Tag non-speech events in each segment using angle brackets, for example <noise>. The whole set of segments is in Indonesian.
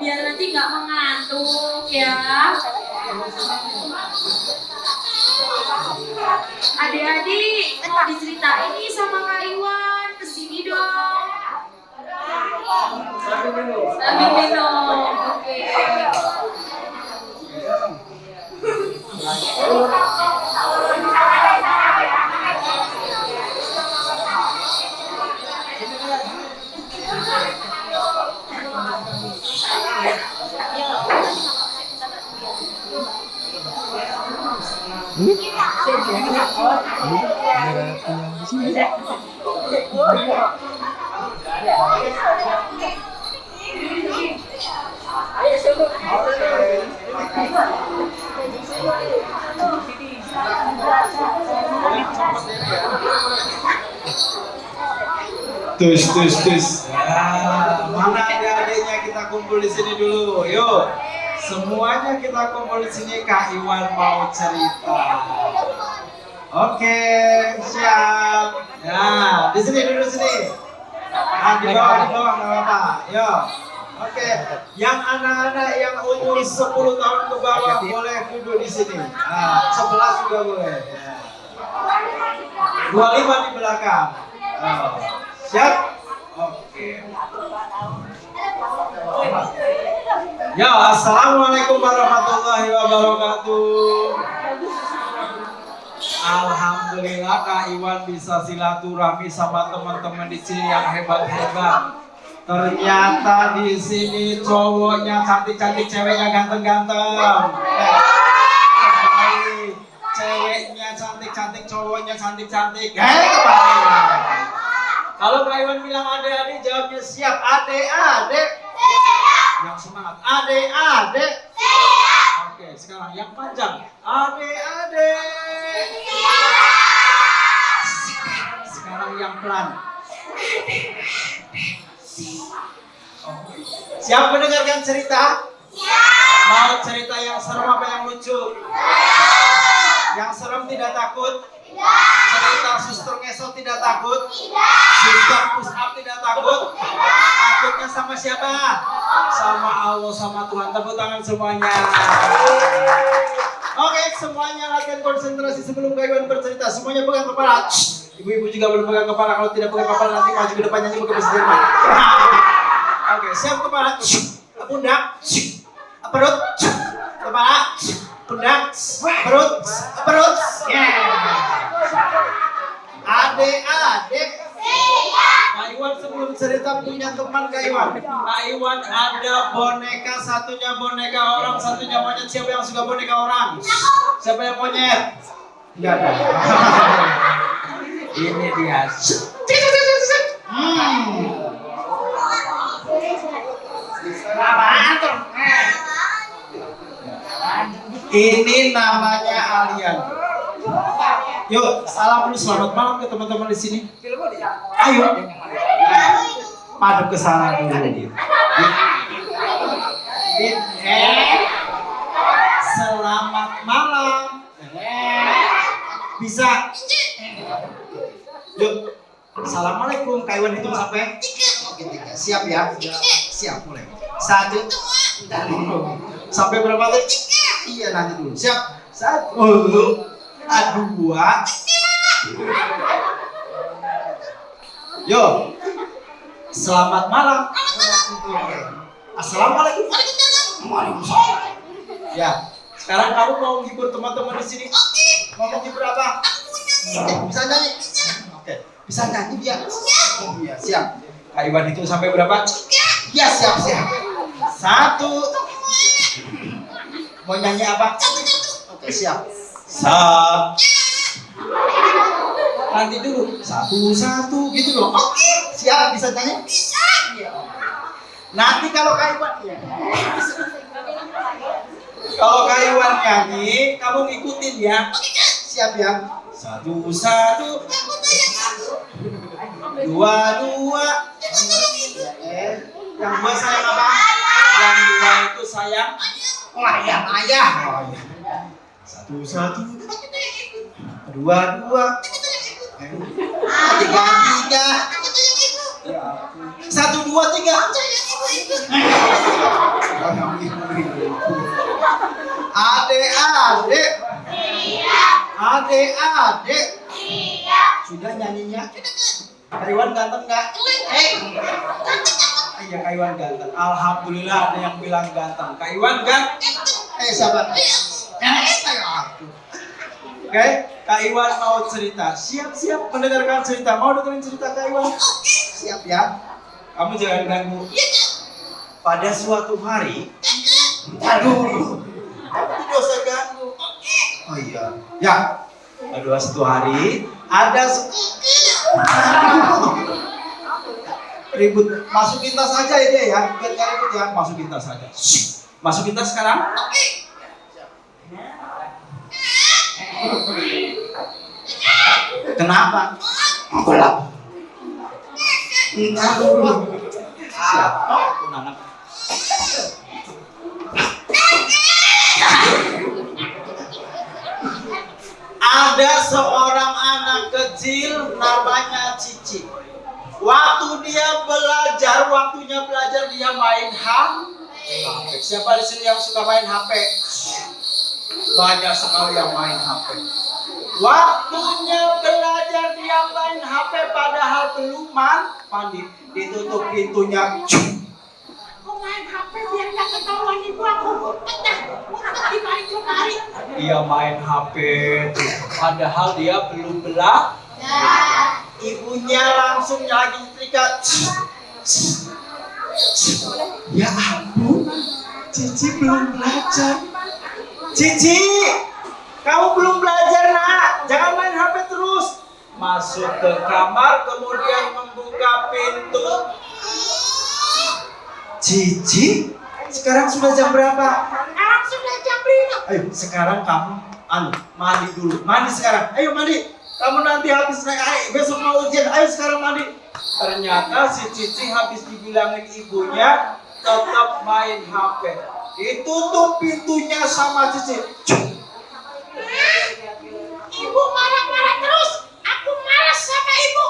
biar nanti nggak mengantuk ya. Adik-adik mau diceritain nih sama Kak Iwan, ke sini dong. Sambil minum, Tus, tus, tus. Ya, mana adik-adiknya kita kumpul di sini dulu. Yuk, semuanya kita kumpul di sini. Kak Iwan mau cerita. Oke, siap. Ya, di sini dulu sini. Nah, di bawah, di bawah nggak apa-apa. Yuk. Oke, yang anak-anak yang umur 10 tahun ke bawah boleh duduk di sini. Nah, 11 juga boleh. Ya. 25 di belakang. Oh. Siap? Oke. Ya, assalamualaikum warahmatullahi wabarakatuh. Alhamdulillah Kak Iwan bisa silaturahmi sama teman-teman di sini yang hebat-hebat. Ternyata di sini cowoknya cantik-cantik, ceweknya ganteng-ganteng. Ceweknya cantik-cantik, cowoknya cantik-cantik. Kalau Kak Iwan bilang adik-adik, jawabnya siap. Adik-adik. Yang semangat. Adik-adik. Oke, sekarang yang panjang. Adik-adik. Sekarang yang pelan. Oke. Siap mendengarkan cerita? Mau cerita yang serem apa yang lucu? Yang serem tidak takut? Cerita suster ngeso tidak takut? Suster push up tidak takut? Takutnya sama siapa? Sama Allah, sama Tuhan. Tepuk tangan semuanya. Oke, semuanya latihan konsentrasi sebelum Kak Iwan bercerita. Semuanya pegang kepala. Shh. Ibu-ibu juga belum pegang kepala. Kalau tidak pegang kepala nanti maju ke depan nyanyi pakai. Oke, siap kepala. Pundak. Perut. Kepala. Pundak. Perut. Perut. Yeah. Adek-adek. Kak Iwan sebelum cerita punya teman Kak Iwan. Kak Iwan ada boneka, satunya boneka orang, satunya monyet. Siapa yang suka boneka orang? Siapa yang monyet? Enggak ada. Ini dia. Ini namanya Alian. Yuk, salam dulu selamat malam ke teman-teman di sini. Ayo. Madep ke sana dulu. Eh, selamat malam. Eh, bisa. Yuk. Assalamualaikum. Kak Iwan hitung sampai Oke, tiga. Siap ya? Siap, mulai. Satu. Sampai berapa tadi? Iya, nanti dulu. Siap. Satu. Dua. Yo. Selamat malam. Assalamualaikum. Waalaikumsalam. Ya. Sekarang kamu mau menghibur teman-teman di sini? Mau menghibur apa? Bisa nyanyi? Bisa nyanyi dia? Oh iya, siap. Kak Iwan itu sampai berapa? Ya, siap, siap. Satu. Mau nyanyi apa? Oke, siap. Satu. Nanti dulu. Satu, satu gitu loh. Oke. Siap, bisa nyanyi? Bisa. Nanti kalau Kak Iwan ya. Kalau Kak Iwan nyanyi, kamu ngikutin ya. Siap ya. Satu, satu. Dua, dua. Yang dua sayang apa? Yang dua itu sayang layang ayah. Iya. Satu, satu. Dua, dua. Tiga, tiga. Satu, dua, tiga. Adik-adik. Adik-adik. Sudah nyanyinya? Kak Iwan ganteng nggak? Eh. Iya Kak Iwan ganteng. Alhamdulillah ada yang bilang ganteng. Kak Iwan ganteng. Eh sahabat. Oke, Kak Iwan mau cerita. Siap-siap mendengarkan cerita. Mau dengerin cerita Kak Iwan? Siap ya. Kamu jangan ganggu. Pada suatu hari, aduh, tidak usah ganggu. Oh iya, ya. Pada suatu hari ada se- ribut. Masukin tas aja ya dia ya, biar ribut ya. Masukin tas aja. Masukin tas sekarang. Kenapa? Gelap. Entar dulu. Siapa? Anak. Ada seorang anak kecil namanya Cici. Waktu dia belajar, waktunya belajar dia main HP. Siapa di sini yang suka main HP? Banyak sekali yang main HP. Waktunya belajar dia main HP padahal belum man- mandi. Ditutup pintunya. Aku main HP biar ketahuan ibu aku pecah. Dia main HP. Padahal dia belum belajar. Ibunya langsung lagi setrika. Ya ampun, Cici belum belajar. Cici, kamu belum belajar nak. Jangan main HP terus. Masuk ke kamar, kemudian membuka pintu. Cici, sekarang sudah jam berapa? Sekarang sudah jam lima. Ayo sekarang kamu anu mandi dulu. Mandi sekarang. Ayo mandi. Kamu nanti habis naik air, besok mau ujian. Ayo sekarang mandi. Ternyata si Cici habis dibilangin ibunya tetap main HP. Ditutup pintunya sama Cici. Ibu marah-marah terus. Aku malas sama ibu.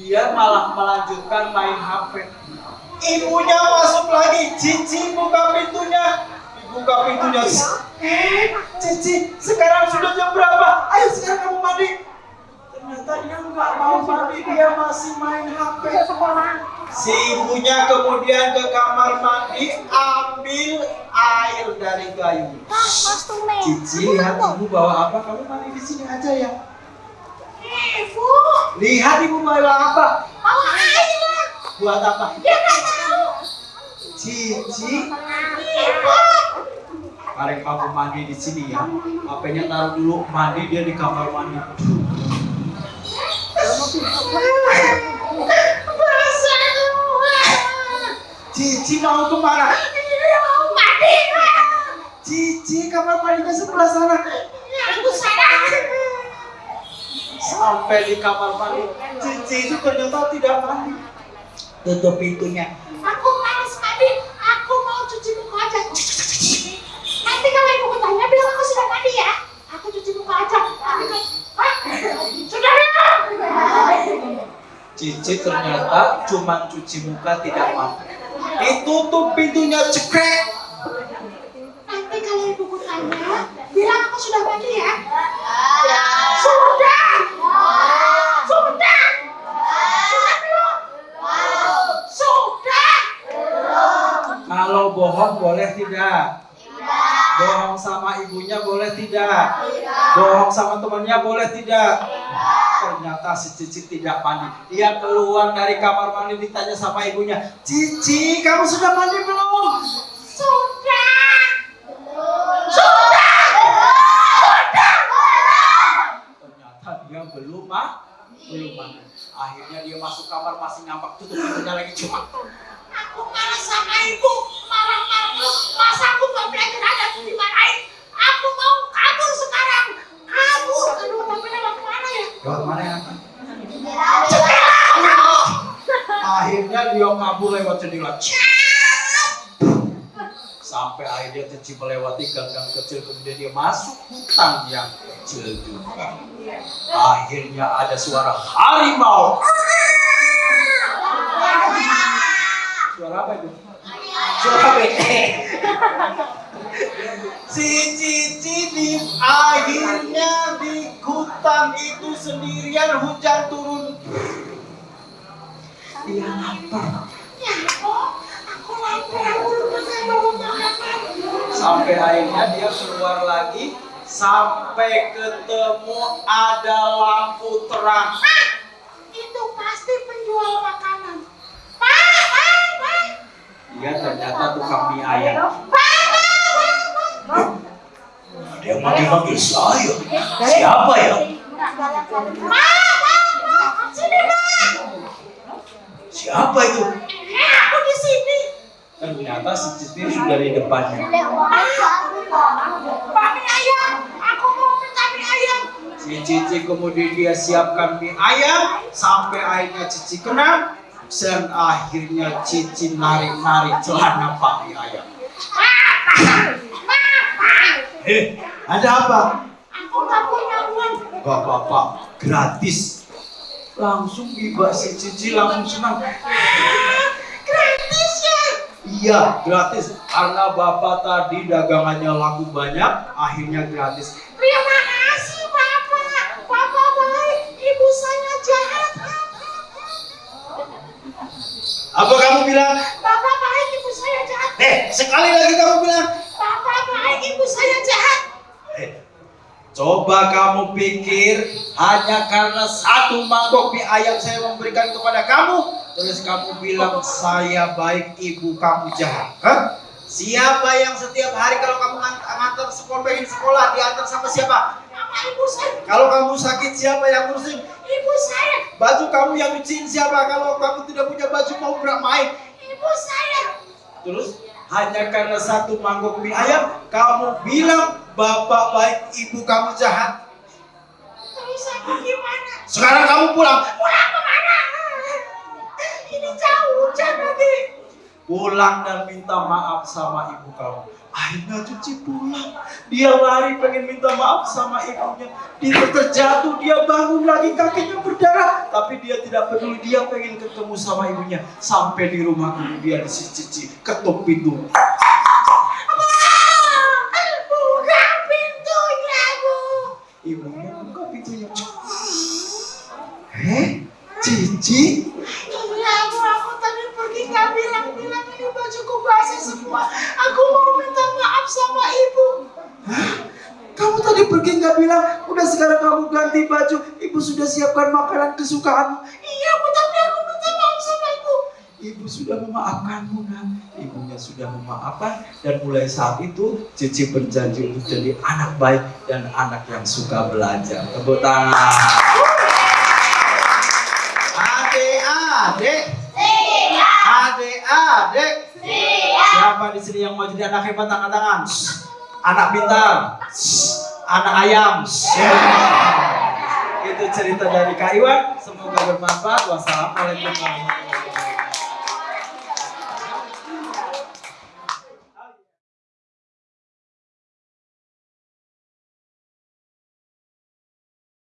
Dia malah melanjutkan main HP. Ibunya masuk lagi. Cici buka pintunya. Dibuka pintunya. Eh, Cici, sekarang sudah jam berapa? Ayo sekarang kamu mandi. Ternyata dia nggak mau mandi, dia masih main HP. Si ibunya kemudian ke kamar mandi ambil air dari kayu. Cici, lihat ibu bawa apa? Kamu mandi di sini aja ya. Ibu, Lihat ibu bawa apa? mau air. Buat apa? Dia. Cici, Mari kamu mandi di sini ya. HP-nya taruh dulu, mandi dia di kamar mandi. Cici mau ke mana? Ini mau mandi. Cici kamar mandinya sebelah sana. Aku salah. Sampai di kamar mandi, Cici itu ternyata tidak mandi. Tutup pintunya. Aku malas mandi. Aku mau cuci muka aja. Nanti kalau ibu tanya sudah mandi ya. Aku cuci muka aja. Sudah ya. Cici ternyata cuma cuci muka tidak mandi. Ditutup pintunya cekrek. Nanti kalau ibuku tanya, bilang aku sudah mandi ya. Sudah. Sudah. Sudah belum? Sudah. Kalau bohong boleh tidak? Bohong sama ibunya boleh tidak? Bohong sama temannya boleh tidak? Ternyata si Cici tidak mandi. Dia keluar dari kamar mandi ditanya sama ibunya, Cici, kamu sudah mandi belum? Sudah. Sudah. Ternyata dia belum mah, belum mandi. Akhirnya dia masuk kamar masih ngambak tutup pintunya lagi cuma. Aku marah sama ibu. Masa aku gak belajar ada aku dimarahin. Aku mau kabur sekarang. Kabur. Aduh, tapi lewat mana ya? Lewat mana ya? Jendela. Akhirnya dia kabur lewat jendela. Sampai akhirnya Cici melewati gang-gang kecil kemudian dia masuk hutan yang kecil juga. Akhirnya ada suara harimau. Suara apa itu? Suara <laughs> bete. Si Cici di akhirnya di hutan itu sendirian hujan turun. Dia lapar. Ya, aku lapar. Sampai akhirnya dia keluar lagi sampai ketemu ada lampu terang. Ah, itu pasti penjual makanan. Dia ternyata tukang mie ayam. Pak. Dia manggil-manggil saya. Siapa ya? Siapa itu? Aku di sini. Ternyata si Cici sudah di depannya. Mie ayam, aku mau minta mie ayam. Si Cici kemudian dia siapkan mie ayam sampai akhirnya Cici kena dan akhirnya Cici narik-narik celana Pak ayam. Eh, ada apa? Aku nggak punya uang. Gak apa-apa, gratis. Langsung tiba si Cici langsung senang. Gratis ya. Iya, gratis. Karena bapak tadi dagangannya laku banyak, akhirnya gratis. Terima kasih Bapak. Bapak baik, ibu saya jahat. Apa kamu bilang? Bapak baik, ibu saya jahat. Eh, sekali lagi kamu bilang. Bapak baik, ibu saya jahat. Eh, coba kamu pikir hanya karena satu mangkok mie ayam saya memberikan kepada kamu, terus kamu bilang saya baik, ibu kamu jahat. Hah? Siapa yang setiap hari kalau kamu ngan- ngantar sekolah pengen sekolah diantar sama siapa? Nama ibu saya, Kalau kamu sakit siapa yang ngurusin? ibu saya, Baju kamu yang nyuciin siapa? Kalau kamu tidak punya baju mau bermain. ibu saya. Terus hanya karena satu mangkok mie ayam, kamu bilang bapak baik, ibu kamu jahat. Terus aku gimana? Sekarang kamu pulang. Pulang ke mana? Ini jauh hujan lagi. Pulang dan minta maaf sama ibu kamu. Akhirnya cuci pulang. Dia lari pengen minta maaf sama ibunya. Dia terjatuh, dia bangun lagi kakinya berdarah. Tapi dia tidak peduli, dia pengen ketemu sama ibunya. Sampai di rumah kemudian si Cici ketuk pintu. Buka pintunya, Bu. Ibunya buka pintunya. Eh, Cici? Iya, Bu. Aku tadi pergi nggak bilang-bilang ini bajuku basah semua. Aku mau minta maaf sama ibu. Kamu tadi pergi nggak bilang, udah sekarang kamu ganti baju, ibu sudah siapkan makanan kesukaanmu. Iya, Bu. Tapi aku minta maaf sama ibu. Ibu sudah memaafkanmu, nak. Ibunya sudah memaafkan dan mulai saat itu Cici berjanji untuk jadi anak baik dan anak yang suka belajar. Tepuk tangan. Adik-adik, siapa di sini yang mau jadi anak hebat angkat tangan? Anak pintar, anak ayam. Itu cerita dari Kak Iwan. Semoga bermanfaat. Wassalamualaikum warahmatullahi wabarakatuh.